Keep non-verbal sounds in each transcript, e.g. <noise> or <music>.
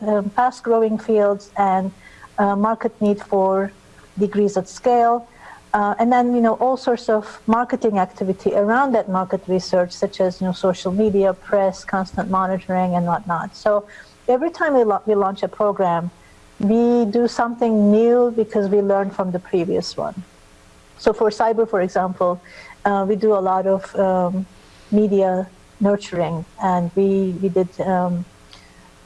um, fast-growing fields and uh, market need for degrees at scale. Uh, and then, you know, all sorts of marketing activity around that market research, such as, you know, social media, press, constant monitoring, and whatnot. So every time we, we launch a program, we do something new because we learned from the previous one. So for cyber, for example, uh, we do a lot of um, media nurturing, and we, we did um,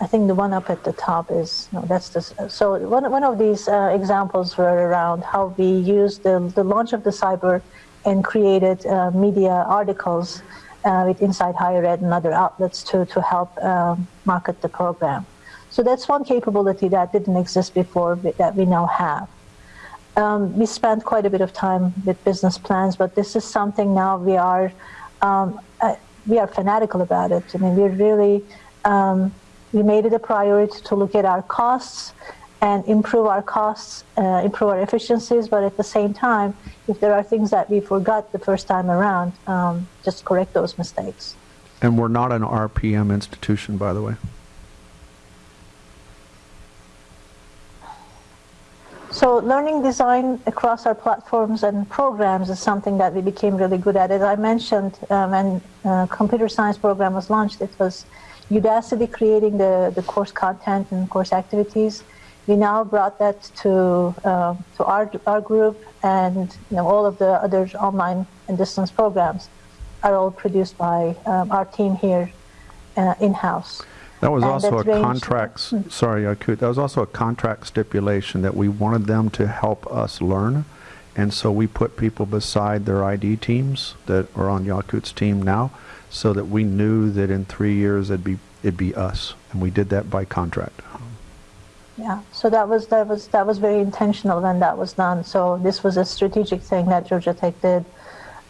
I think the one up at the top is, no, that's the, so one, one of these uh, examples were around how we used the, the launch of the cyber and created uh, media articles uh, with Inside Higher Ed and other outlets to, to help um, market the program. So that's one capability that didn't exist before that we now have. Um, we spent quite a bit of time with business plans, but this is something now we are, um, uh, we are fanatical about it. I mean, we're really, um, we made it a priority to look at our costs and improve our costs, uh, improve our efficiencies, but at the same time, if there are things that we forgot the first time around, um, just correct those mistakes. And we're not an OPM institution, by the way. So learning design across our platforms and programs is something that we became really good at. As I mentioned, um, when uh, computer science program was launched, it was Udacity creating the, the course content and course activities. We now brought that to, uh, to our, our group and you know, all of the other online and distance programs are all produced by um, our team here uh, in-house. That was and also a contract, sorry, Yakut, that was also a contract stipulation that we wanted them to help us learn. And so we put people beside their ID teams that are on Yakut's team now so that we knew that in three years it'd be it'd be us, and we did that by contract. Yeah, so that was that was that was very intentional when that was done. So this was a strategic thing that Georgia Tech did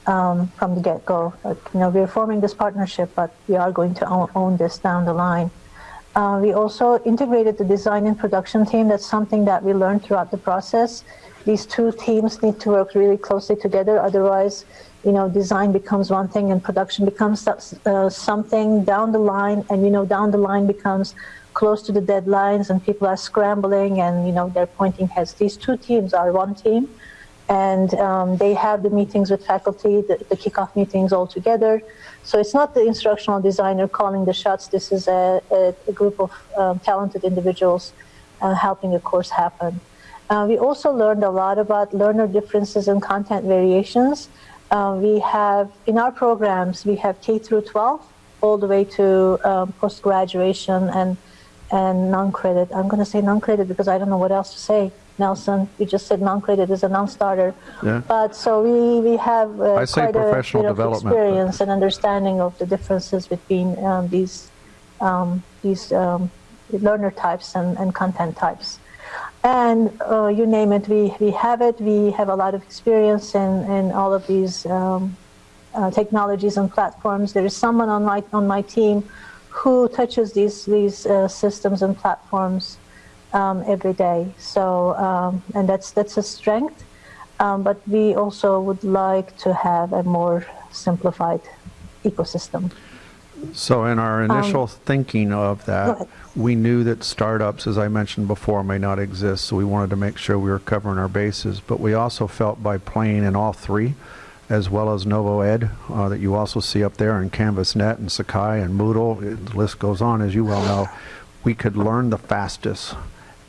um, from the get-go. Like, you know, we're forming this partnership, but we are going to own, own this down the line. Uh, we also integrated the design and production team. That's something that we learned throughout the process. These two teams need to work really closely together, otherwise you know, design becomes one thing and production becomes uh, something down the line, and you know, down the line becomes close to the deadlines, and people are scrambling, and you know, they're pointing heads. These two teams are one team, and um, they have the meetings with faculty, the, the kickoff meetings all together. So it's not the instructional designer calling the shots. This is a, a, a group of um, talented individuals uh, helping the course happen. Uh, we also learned a lot about learner differences and content variations. Uh, we have, in our programs, we have K through 12, all the way to um, post-graduation and, and non-credit. I'm going to say non-credit because I don't know what else to say. Nelson, you just said non-credit is a non-starter. Yeah. But so we, we have uh, quite a bit of experience and understanding of the differences between um, these, um, these um, learner types and, and content types and uh, you name it, we, we have it. We have a lot of experience in, in all of these um, uh, technologies and platforms. There is someone on my, on my team who touches these, these uh, systems and platforms um, every day. So, um, and that's, that's a strength. Um, but we also would like to have a more simplified ecosystem. So in our initial um, thinking of that, we knew that startups, as I mentioned before, may not exist, so we wanted to make sure we were covering our bases. But we also felt by playing in all three, as well as NovoEd, uh, that you also see up there, and CanvasNet, and Sakai, and Moodle, it, the list goes on, as you well know, we could learn the fastest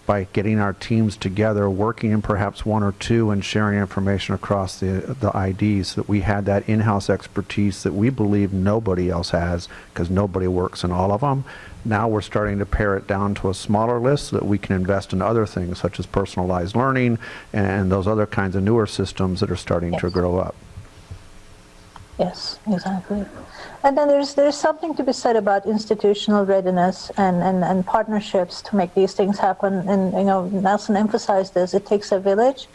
by getting our teams together, working in perhaps one or two, and sharing information across the the IDs. So that we had that in-house expertise that we believe nobody else has, because nobody works in all of them. Now we're starting to pare it down to a smaller list so that we can invest in other things such as personalized learning and those other kinds of newer systems that are starting yes. to grow up. Yes, exactly. And then there's there's something to be said about institutional readiness and, and, and partnerships to make these things happen. And you know, Nelson emphasized this. It takes a village.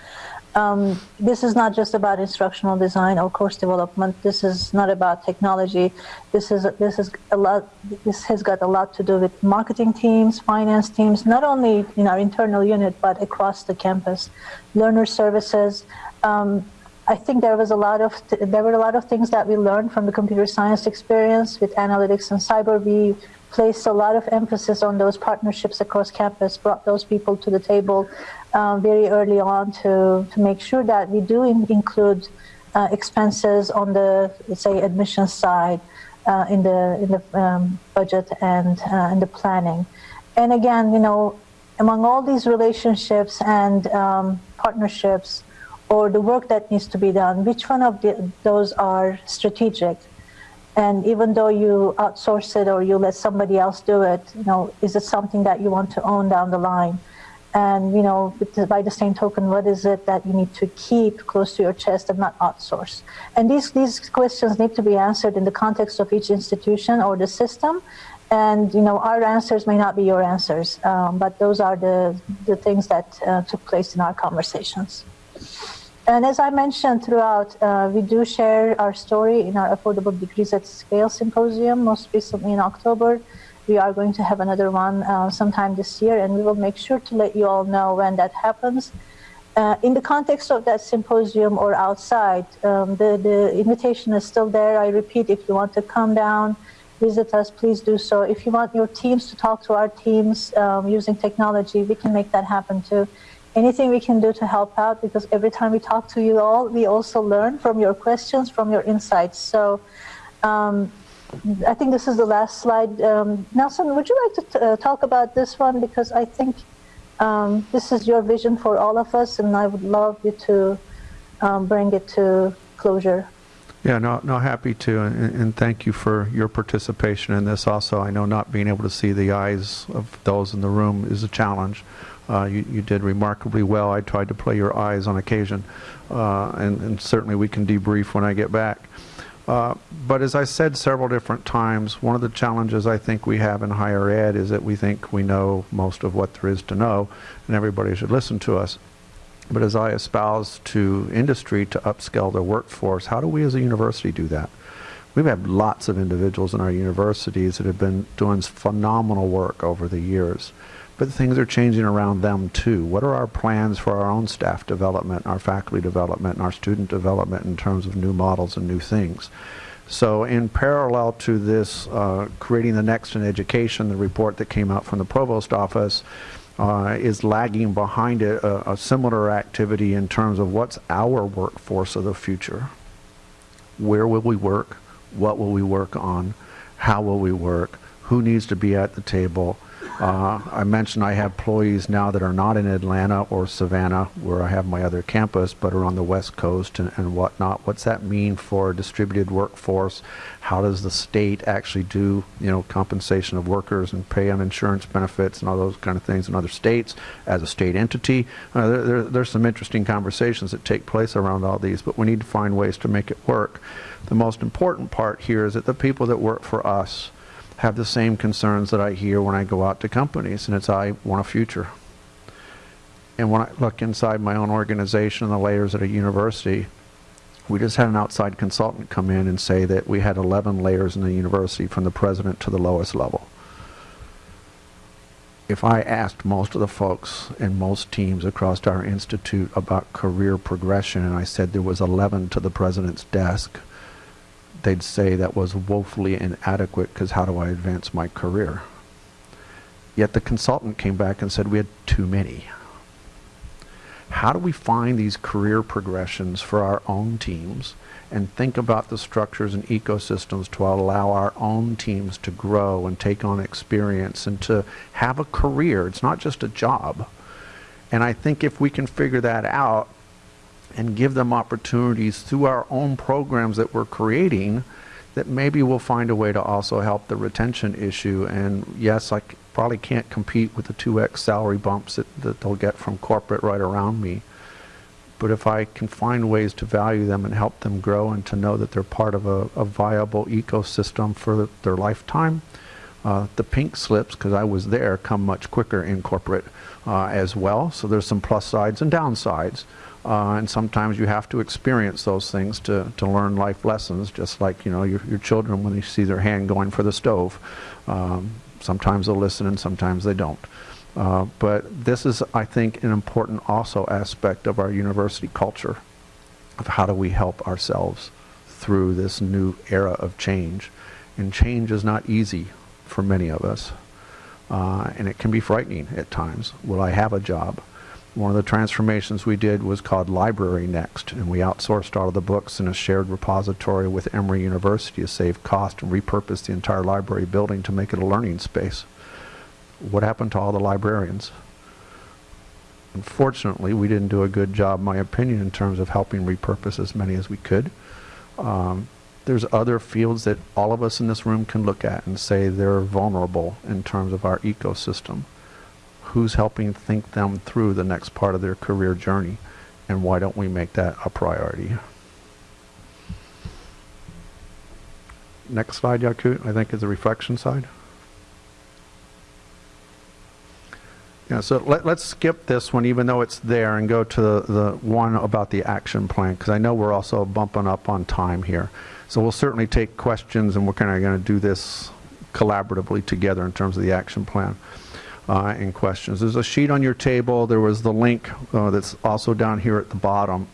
Um, this is not just about instructional design or course development. This is not about technology. This is this is a lot. This has got a lot to do with marketing teams, finance teams, not only in our internal unit but across the campus, learner services. Um, I think there was a lot of there were a lot of things that we learned from the computer science experience with analytics and cyber. We placed a lot of emphasis on those partnerships across campus, brought those people to the table uh, very early on to, to make sure that we do in, include uh, expenses on the, say, admissions side uh, in the, in the um, budget and uh, in the planning. And again, you know, among all these relationships and um, partnerships or the work that needs to be done, which one of the, those are strategic? And even though you outsource it or you let somebody else do it, you know, is it something that you want to own down the line? And you know, by the same token, what is it that you need to keep close to your chest and not outsource? And these these questions need to be answered in the context of each institution or the system. And you know, our answers may not be your answers, um, but those are the the things that uh, took place in our conversations. And as I mentioned throughout, uh, we do share our story in our Affordable Degrees at Scale Symposium, most recently in October. We are going to have another one uh, sometime this year, and we will make sure to let you all know when that happens. Uh, in the context of that symposium or outside, um, the, the invitation is still there. I repeat, if you want to come down, visit us, please do so. If you want your teams to talk to our teams um, using technology, we can make that happen too anything we can do to help out because every time we talk to you all, we also learn from your questions, from your insights. So um, I think this is the last slide. Um, Nelson, would you like to uh, talk about this one? Because I think um, this is your vision for all of us, and I would love you to um, bring it to closure. Yeah, no, no, happy to, and, and, thank you for your participation in this. Also, I know not being able to see the eyes of those in the room is a challenge. Uh, you, you, did remarkably well. I tried to play your eyes on occasion, uh, and, and, certainly we can debrief when I get back. Uh, but as I said several different times, one of the challenges I think we have in higher ed is that we think we know most of what there is to know, and everybody should listen to us. But as I espouse to industry to upscale their workforce, how do we as a university do that? We've had lots of individuals in our universities that have been doing phenomenal work over the years but things are changing around them too. What are our plans for our own staff development, our faculty development, and our student development in terms of new models and new things? So in parallel to this, uh, creating the next in education, the report that came out from the provost office uh, is lagging behind it a, a similar activity in terms of what's our workforce of the future. Where will we work? What will we work on? How will we work? Who needs to be at the table? Uh, I mentioned I have employees now that are not in Atlanta or Savannah, where I have my other campus, but are on the West Coast and, and whatnot. What's that mean for a distributed workforce? How does the state actually do, you know, compensation of workers and pay on insurance benefits and all those kind of things in other states as a state entity? Uh, there, there, there's some interesting conversations that take place around all these, but we need to find ways to make it work. The most important part here is that the people that work for us have the same concerns that I hear when I go out to companies, and it's I want a future. And when I look inside my own organization and the layers at a university, we just had an outside consultant come in and say that we had 11 layers in the university from the president to the lowest level. If I asked most of the folks in most teams across our institute about career progression and I said there was 11 to the president's desk, they'd say that was woefully inadequate because how do I advance my career? Yet the consultant came back and said we had too many. How do we find these career progressions for our own teams and think about the structures and ecosystems to allow our own teams to grow and take on experience and to have a career? It's not just a job. And I think if we can figure that out, and give them opportunities through our own programs that we're creating that maybe we'll find a way to also help the retention issue. And yes, I probably can't compete with the 2x salary bumps that, that they'll get from corporate right around me. But if I can find ways to value them and help them grow and to know that they're part of a, a viable ecosystem for their lifetime, uh, the pink slips, because I was there, come much quicker in corporate uh, as well. So there's some plus sides and downsides. Uh, and sometimes you have to experience those things to, to learn life lessons, just like you know your, your children when they see their hand going for the stove. Um, sometimes they'll listen and sometimes they don't. Uh, but this is, I think, an important also aspect of our university culture of how do we help ourselves through this new era of change. And change is not easy for many of us. Uh, and it can be frightening at times. Will I have a job? One of the transformations we did was called Library Next, and we outsourced all of the books in a shared repository with Emory University to save cost and repurpose the entire library building to make it a learning space. What happened to all the librarians? Unfortunately, we didn't do a good job, my opinion, in terms of helping repurpose as many as we could. Um, there's other fields that all of us in this room can look at and say they're vulnerable in terms of our ecosystem who's helping think them through the next part of their career journey, and why don't we make that a priority? Next slide, Yakut, I think is the reflection side. Yeah, so let, us skip this one, even though it's there, and go to the, the one about the action plan, because I know we're also bumping up on time here. So we'll certainly take questions, and we're kind of going to do this collaboratively together in terms of the action plan uh, and questions. There's a sheet on your table. There was the link uh, that's also down here at the bottom.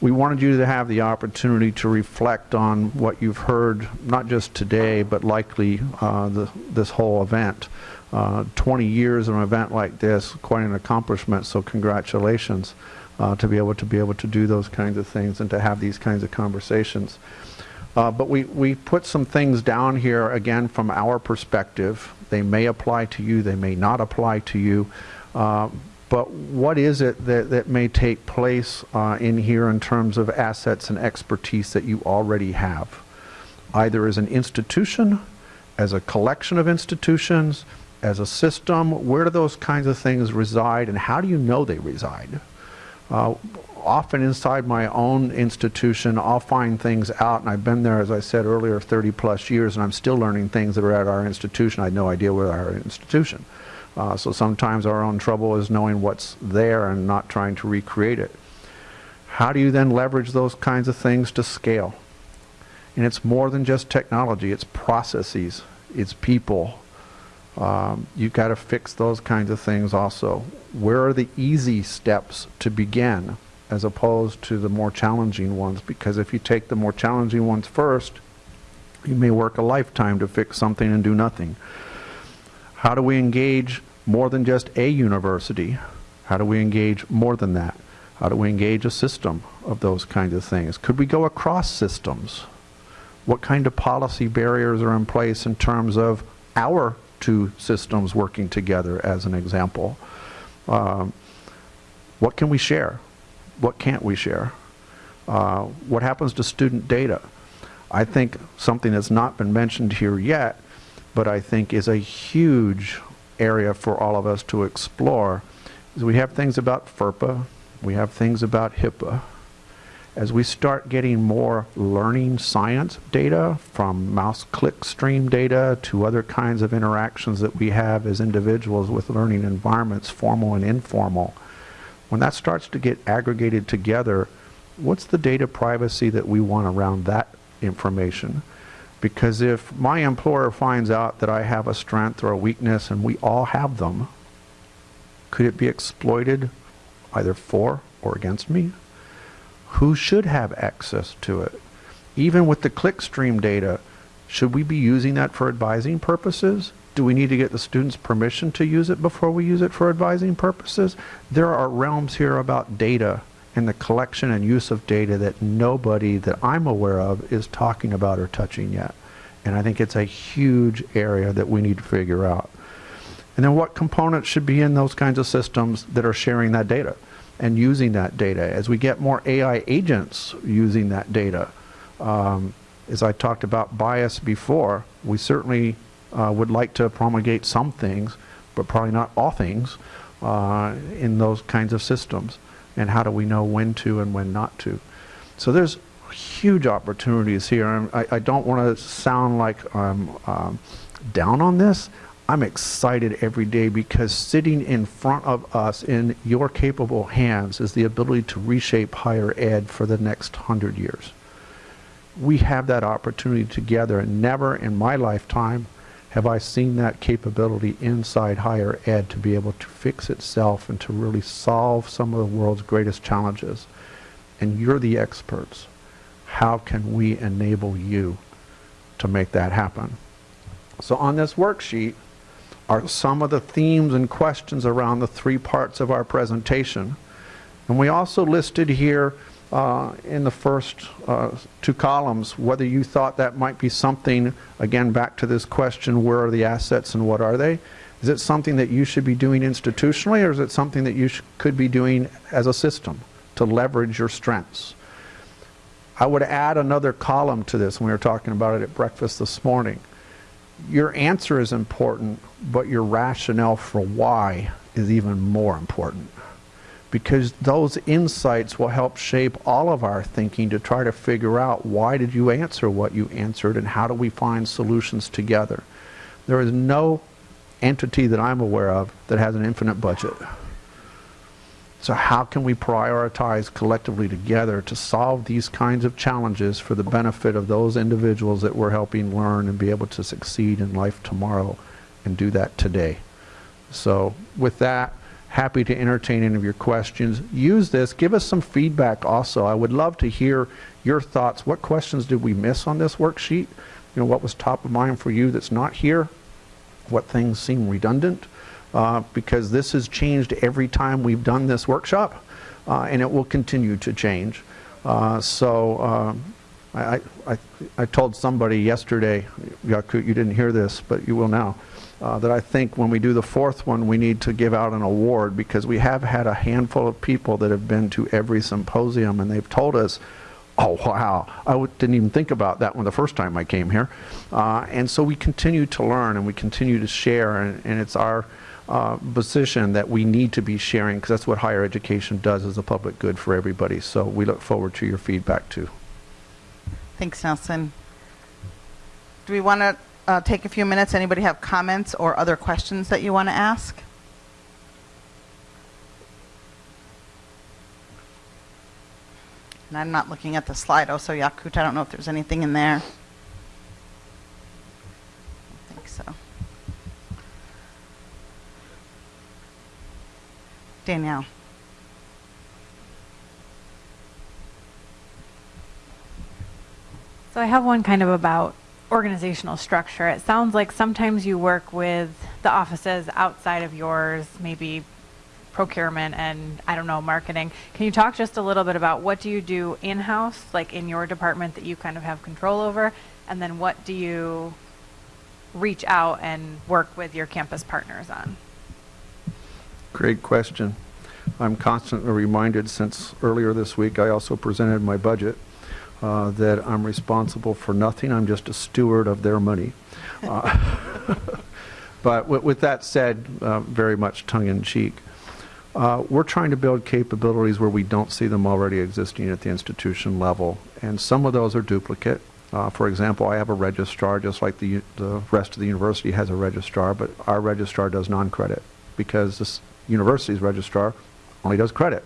We wanted you to have the opportunity to reflect on what you've heard, not just today, but likely uh, the, this whole event. Uh, 20 years of an event like this, quite an accomplishment, so congratulations uh, to be able to be able to do those kinds of things and to have these kinds of conversations. Uh, but we, we put some things down here, again, from our perspective. They may apply to you, they may not apply to you. Uh, but what is it that, that may take place uh, in here in terms of assets and expertise that you already have? Either as an institution, as a collection of institutions, as a system, where do those kinds of things reside and how do you know they reside? Often inside my own institution, I'll find things out, and I've been there, as I said earlier, 30 plus years, and I'm still learning things that are at our institution. I had no idea were our institution. Uh, so sometimes our own trouble is knowing what's there and not trying to recreate it. How do you then leverage those kinds of things to scale? And it's more than just technology, it's processes, it's people. Um, you've got to fix those kinds of things also. Where are the easy steps to begin? As opposed to the more challenging ones because if you take the more challenging ones first, you may work a lifetime to fix something and do nothing. How do we engage more than just a university? How do we engage more than that? How do we engage a system of those kinds of things? Could we go across systems? What kind of policy barriers are in place in terms of our two systems working together, as an example? Um, what can we share? What can't we share? Uh, what happens to student data? I think something that's not been mentioned here yet, but I think is a huge area for all of us to explore, is we have things about FERPA, we have things about HIPAA. As we start getting more learning science data from mouse click stream data to other kinds of interactions that we have as individuals with learning environments, formal and informal, when that starts to get aggregated together, what's the data privacy that we want around that information? Because if my employer finds out that I have a strength or a weakness, and we all have them, could it be exploited either for or against me? Who should have access to it? Even with the clickstream data, should we be using that for advising purposes? Do we need to get the students permission to use it before we use it for advising purposes? There are realms here about data and the collection and use of data that nobody that I'm aware of is talking about or touching yet. And I think it's a huge area that we need to figure out. And then what components should be in those kinds of systems that are sharing that data and using that data as we get more AI agents using that data. Um, as I talked about bias before, we certainly uh, would like to promulgate some things, but probably not all things, uh, in those kinds of systems. And how do we know when to and when not to? So there's huge opportunities here. I, I don't want to sound like I'm um, down on this. I'm excited every day because sitting in front of us in your capable hands is the ability to reshape higher ed for the next hundred years. We have that opportunity together, and never in my lifetime have I seen that capability inside higher ed to be able to fix itself and to really solve some of the world's greatest challenges. And you're the experts. How can we enable you to make that happen? So on this worksheet are some of the themes and questions around the three parts of our presentation. And we also listed here uh, in the first uh, two columns whether you thought that might be something, again, back to this question, where are the assets and what are they? Is it something that you should be doing institutionally or is it something that you could be doing as a system to leverage your strengths? I would add another column to this we were talking about it at breakfast this morning. Your answer is important, but your rationale for why is even more important because those insights will help shape all of our thinking to try to figure out why did you answer what you answered and how do we find solutions together. There is no entity that I'm aware of that has an infinite budget. So how can we prioritize collectively together to solve these kinds of challenges for the benefit of those individuals that we're helping learn and be able to succeed in life tomorrow and do that today. So with that, happy to entertain any of your questions. Use this. Give us some feedback also. I would love to hear your thoughts. What questions did we miss on this worksheet? You know, what was top of mind for you that's not here? What things seem redundant? Uh, because this has changed every time we've done this workshop, uh, and it will continue to change. Uh, so um, I, I, I told somebody yesterday, Yakut, you didn't hear this, but you will now uh, that I think when we do the fourth one, we need to give out an award because we have had a handful of people that have been to every symposium and they've told us, oh, wow, I w- didn't even think about that one the first time I came here. Uh, and so we continue to learn and we continue to share, and, and it's our uh, position that we need to be sharing because that's what higher education does as a public good for everybody. So we look forward to your feedback too. Thanks, Nelson. Do we want to uh, take a few minutes. Anybody have comments or other questions that you want to ask? And I'm not looking at the Slido, so Yakut, I don't know if there's anything in there. I think so. Danielle. So I have one kind of about organizational structure. It sounds like sometimes you work with the offices outside of yours, maybe procurement and I don't know marketing. Can you talk just a little bit about what do you do in-house, like in your department that you kind of have control over, and then what do you reach out and work with your campus partners on? Great question. I'm constantly reminded since earlier this week I also presented my budget uh, that I'm responsible for nothing. I'm just a steward of their money. Uh, <laughs> but with, that said, uh, very much tongue in cheek, uh, we're trying to build capabilities where we don't see them already existing at the institution level. And some of those are duplicate. Uh, for example, I have a registrar just like the, the rest of the university has a registrar, but our registrar does non-credit because this university's registrar only does credit.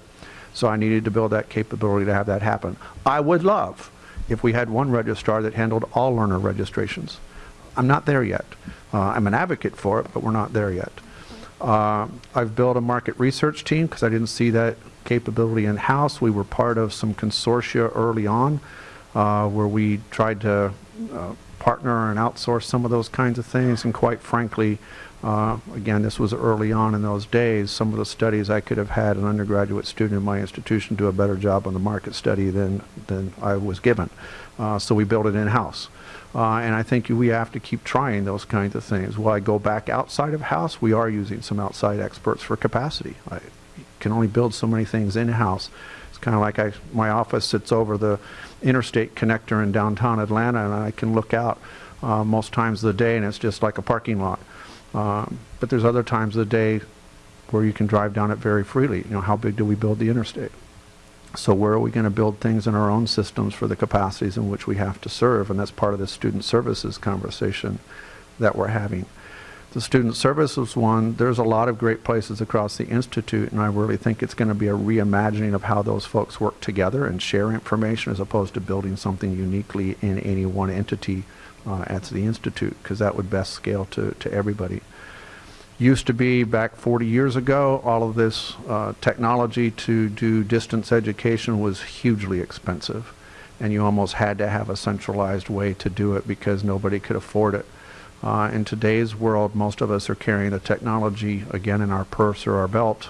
So I needed to build that capability to have that happen. I would love if we had one registrar that handled all learner registrations. I'm not there yet. Uh, I'm an advocate for it, but we're not there yet. Uh, I've built a market research team because I didn't see that capability in-house. We were part of some consortia early on uh, where we tried to uh, partner and outsource some of those kinds of things, and quite frankly, uh, again, this was early on in those days. Some of the studies I could have had an undergraduate student in my institution do a better job on the market study than, than I was given. Uh, so we built it in-house. Uh, and I think we have to keep trying those kinds of things. While I go back outside of house, we are using some outside experts for capacity. I can only build so many things in-house. It's kind of like I, my office sits over the interstate connector in downtown Atlanta, and I can look out uh, most times of the day, and it's just like a parking lot. Um, but there's other times of the day where you can drive down it very freely. You know, how big do we build the interstate? So where are we going to build things in our own systems for the capacities in which we have to serve? And that's part of the student services conversation that we're having. The student services one, there's a lot of great places across the Institute, and I really think it's going to be a reimagining of how those folks work together and share information as opposed to building something uniquely in any one entity uh, at the Institute because that would best scale to, to everybody. Used to be back 40 years ago, all of this uh, technology to do distance education was hugely expensive and you almost had to have a centralized way to do it because nobody could afford it. Uh, in today's world, most of us are carrying a technology, again, in our purse or our belt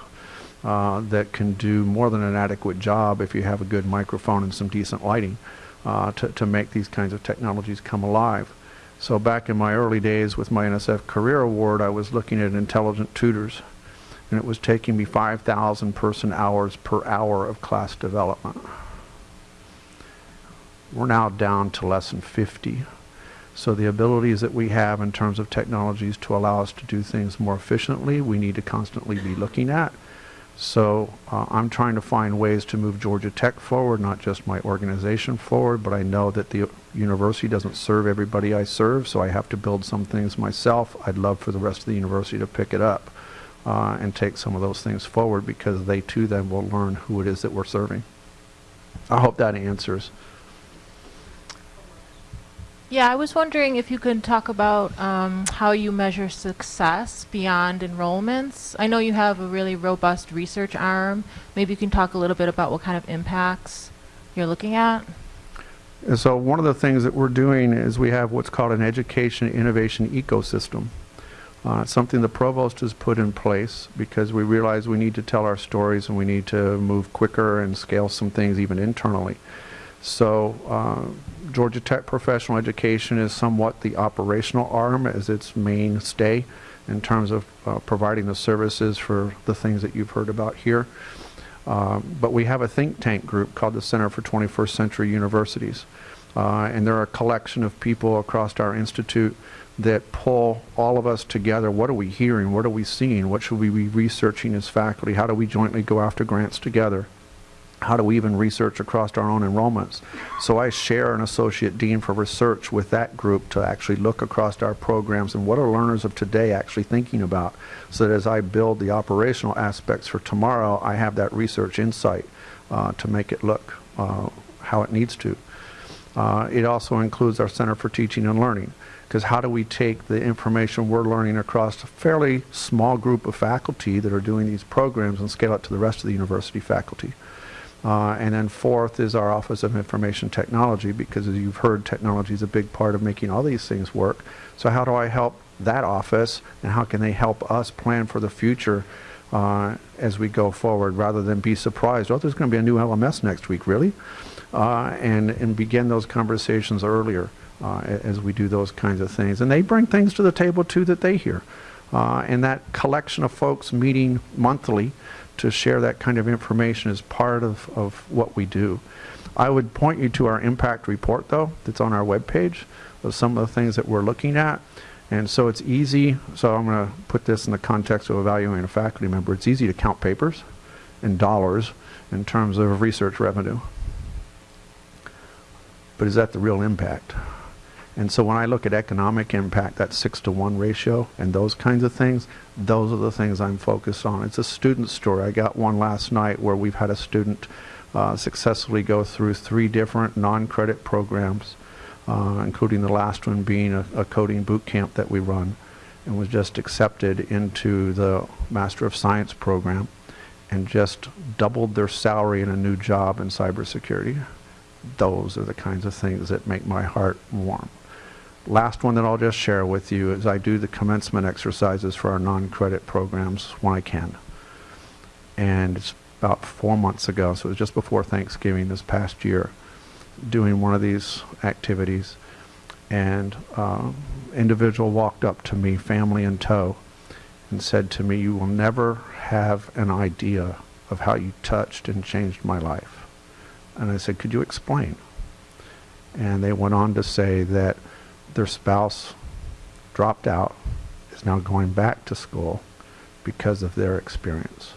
uh, that can do more than an adequate job if you have a good microphone and some decent lighting uh, to, to make these kinds of technologies come alive. So back in my early days with my NSF Career Award, I was looking at intelligent tutors, and it was taking me 5,000 person hours per hour of class development. We're now down to less than 50. So the abilities that we have in terms of technologies to allow us to do things more efficiently, we need to constantly be looking at. So uh, I'm trying to find ways to move Georgia Tech forward, not just my organization forward, but I know that the university doesn't serve everybody I serve, so I have to build some things myself. I'd love for the rest of the university to pick it up uh, and take some of those things forward because they too then will learn who it is that we're serving. I hope that answers. Yeah, I was wondering if you could talk about um, how you measure success beyond enrollments. I know you have a really robust research arm. Maybe you can talk a little bit about what kind of impacts you're looking at. So one of the things that we're doing is we have what's called an education innovation ecosystem. Uh, something the provost has put in place because we realize we need to tell our stories and we need to move quicker and scale some things even internally. So uh, Georgia Tech Professional Education is somewhat the operational arm as its mainstay in terms of uh, providing the services for the things that you've heard about here. Um, but we have a think tank group called the Center for 21st Century Universities. Uh, and they're a collection of people across our institute that pull all of us together. What are we hearing? What are we seeing? What should we be researching as faculty? How do we jointly go after grants together? How do we even research across our own enrollments? So I share an associate dean for research with that group to actually look across our programs and what are learners of today actually thinking about so that as I build the operational aspects for tomorrow, I have that research insight uh, to make it look uh, how it needs to. Uh, it also includes our Center for Teaching and Learning because how do we take the information we're learning across a fairly small group of faculty that are doing these programs and scale it to the rest of the university faculty? Uh, and then fourth is our Office of Information Technology because as you've heard, technology is a big part of making all these things work. So how do I help that office and how can they help us plan for the future uh, as we go forward rather than be surprised, oh, there's going to be a new LMS next week, really? Uh, and, and begin those conversations earlier uh, as we do those kinds of things. And they bring things to the table too that they hear. Uh, and that collection of folks meeting monthly to share that kind of information is part of, of what we do. I would point you to our impact report, though, that's on our webpage of some of the things that we're looking at. And so it's easy, so I'm going to put this in the context of evaluating a faculty member. It's easy to count papers and dollars in terms of research revenue. But is that the real impact? And so when I look at economic impact, that six to one ratio and those kinds of things, those are the things I'm focused on. It's a student story. I got one last night where we've had a student uh, successfully go through three different non-credit programs, uh, including the last one being a, a coding boot camp that we run, and was just accepted into the Master of Science program and just doubled their salary in a new job in cybersecurity. Those are the kinds of things that make my heart warm. Last one that I'll just share with you is I do the commencement exercises for our non-credit programs when I can. And it's about four months ago, so it was just before Thanksgiving this past year, doing one of these activities. And uh, individual walked up to me, family in tow, and said to me, you will never have an idea of how you touched and changed my life. And I said, could you explain? And they went on to say that their spouse dropped out, is now going back to school because of their experience.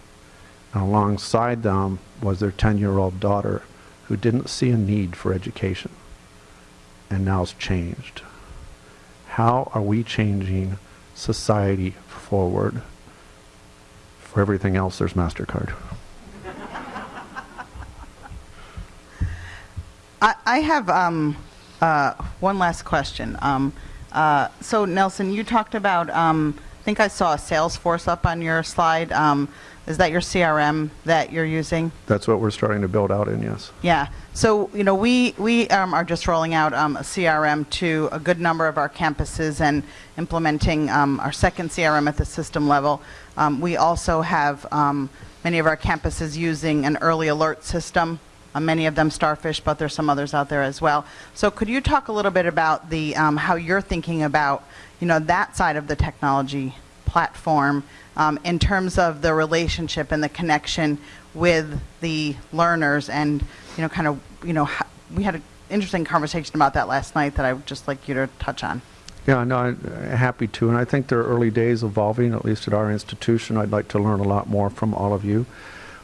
And alongside them was their 10-year-old daughter who didn't see a need for education and now is changed. How are we changing society forward? For everything else, there's MasterCard. I, I have um, uh, one last question. Um, uh, so, Nelson, you talked about um, think I saw a Salesforce up on your slide. Um, Is that your CRM that you're using? That's what we're starting to build out in, yes. Yeah. So, you know, we, we um, are just rolling out um, a CRM to a good number of our campuses and implementing um, our second CRM at the system level. Um, we also have um, many of our campuses using an early alert system. Uh, many of them Starfish, but there's some others out there as well. So, could you talk a little bit about the um, how you're thinking about, you know, that side of the technology platform um, in terms of the relationship and the connection with the learners and you know kind of you know we had an interesting conversation about that last night that I would just like you to touch on. Yeah, no, I'm uh, happy to, and I think they're early days evolving, at least at our institution. I'd like to learn a lot more from all of you.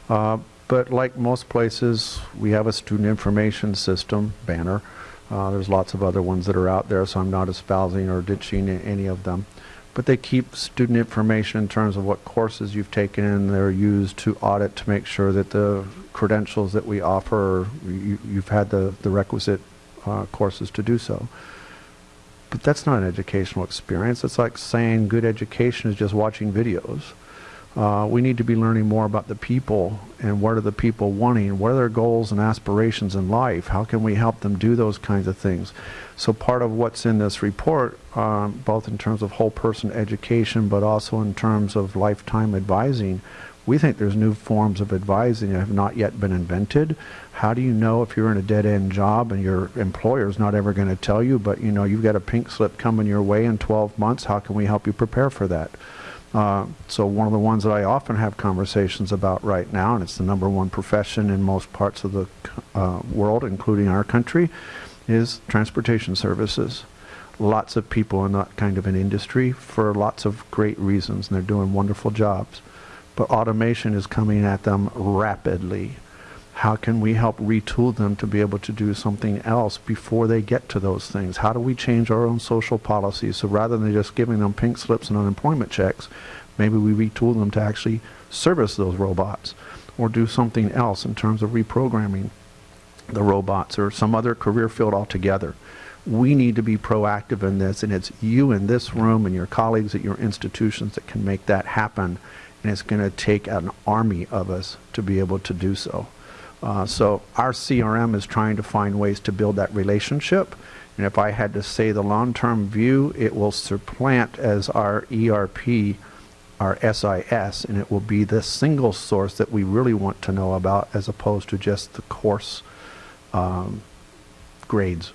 Uh, But like most places, we have a student information system, Banner. Uh, There's lots of other ones that are out there, so I'm not espousing or ditching any of them. But they keep student information in terms of what courses you've taken, and they're used to audit to make sure that the credentials that we offer, you- you've had the the requisite uh, courses to do so. But that's not an educational experience. It's like saying good education is just watching videos. Uh, we need to be learning more about the people and what are the people wanting, what are their goals and aspirations in life, how can we help them do those kinds of things. So part of what's in this report, um, both in terms of whole person education, but also in terms of lifetime advising, we think there's new forms of advising that have not yet been invented. How do you know if you're in a dead-end job and your employer's not ever going to tell you, but you know you've got a pink slip coming your way in 12 months? How can we help you prepare for that? Uh, so one of the ones that I often have conversations about right now, and it's the number one profession in most parts of the uh, world, including our country, is transportation services. Lots of people in that kind of an industry for lots of great reasons, and they're doing wonderful jobs. But automation is coming at them rapidly. How can we help retool them to be able to do something else before they get to those things? How do we change our own social policies so rather than just giving them pink slips and unemployment checks, maybe we retool them to actually service those robots or do something else in terms of reprogramming the robots or some other career field altogether. We need to be proactive in this, and it's you in this room and your colleagues at your institutions that can make that happen. And it's going to take an army of us to be able to do so. Uh, so our CRM is trying to find ways to build that relationship. And if I had to say the long-term view, it will supplant as our ERP, our SIS, and it will be the single source that we really want to know about as opposed to just the course um, grades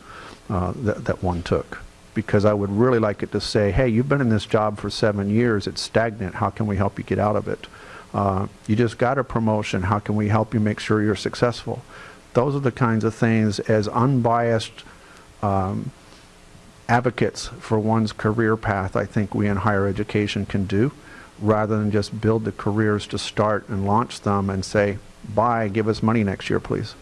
uh, that, that one took. Because I would really like it to say, hey, you've been in this job for seven years, it's stagnant, how can we help you get out of it? Uh, you just got a promotion, how can we help you make sure you're successful? Those are the kinds of things as unbiased um, advocates for one's career path I think we in higher education can do rather than just build the careers to start and launch them and say, bye, give us money next year, please.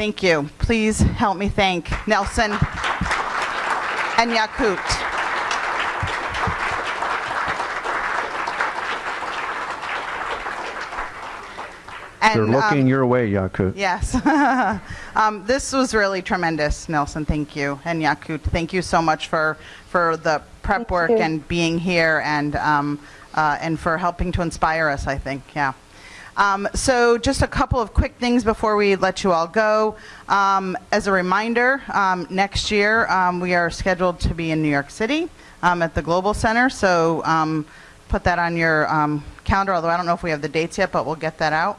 Thank you. Please help me thank Nelson and Yakut. They're And, um, looking your way, Yakut. Yes. <laughs> um, this was really tremendous, Nelson. Thank you. And Yakut, thank you so much for, for the prep Thank work you. and being here and, um, uh, and for helping to inspire us, I think. Yeah. Um, so, just a couple of quick things before we let you all go. Um, as a reminder, um, next year um, we are scheduled to be in New York City um, at the Global Center. So, put that on your calendar, although I don't know if we have the dates yet, but we'll get that out.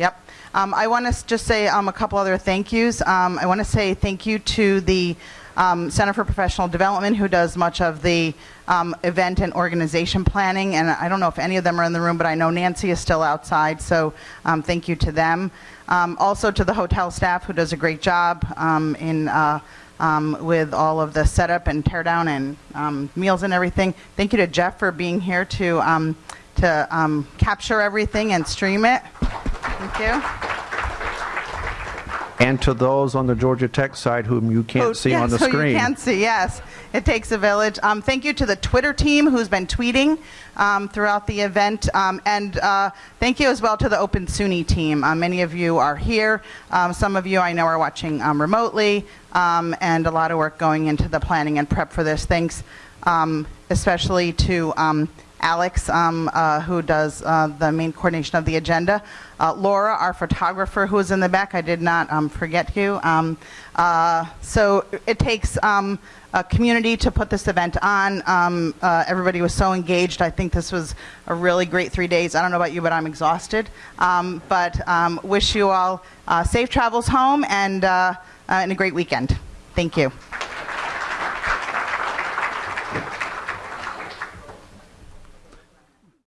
Yep. I want to just say a couple other thank yous. I want to say thank you to the um, Center for Professional Development, who does much of the um, event and organization planning. And I don't know if any of them are in the room, but I know Nancy is still outside, so um, thank you to them. Um, also to the hotel staff, who does a great job um, in. Uh, um, with all of the setup and teardown and meals and everything. Thank you to Jeff for being here to to capture everything and stream it. Thank you. And to those on the Georgia Tech side whom you Oh, can't see on the screen. you can see, yes. It takes a village. Um, thank you to the Twitter team who's been tweeting um, throughout the event. Um, and uh, thank you as well to the Open SUNY team. Uh, many of you are here. Um, some of you I know are watching um, remotely. Um, and a lot of work going into the planning and prep for this. Thanks um, especially to um, Alex, um, uh, who does uh, the main coordination of the agenda. Uh, Laura, our photographer, who is in the back. I did not um, forget you. Um, uh, so it takes um, a community to put this event on. Um, uh, everybody was so engaged. I think this was a really great three days. I don't know about you, but I'm exhausted. Um, but um, wish you all uh, safe travels home and, uh, uh, and a great weekend. Thank you.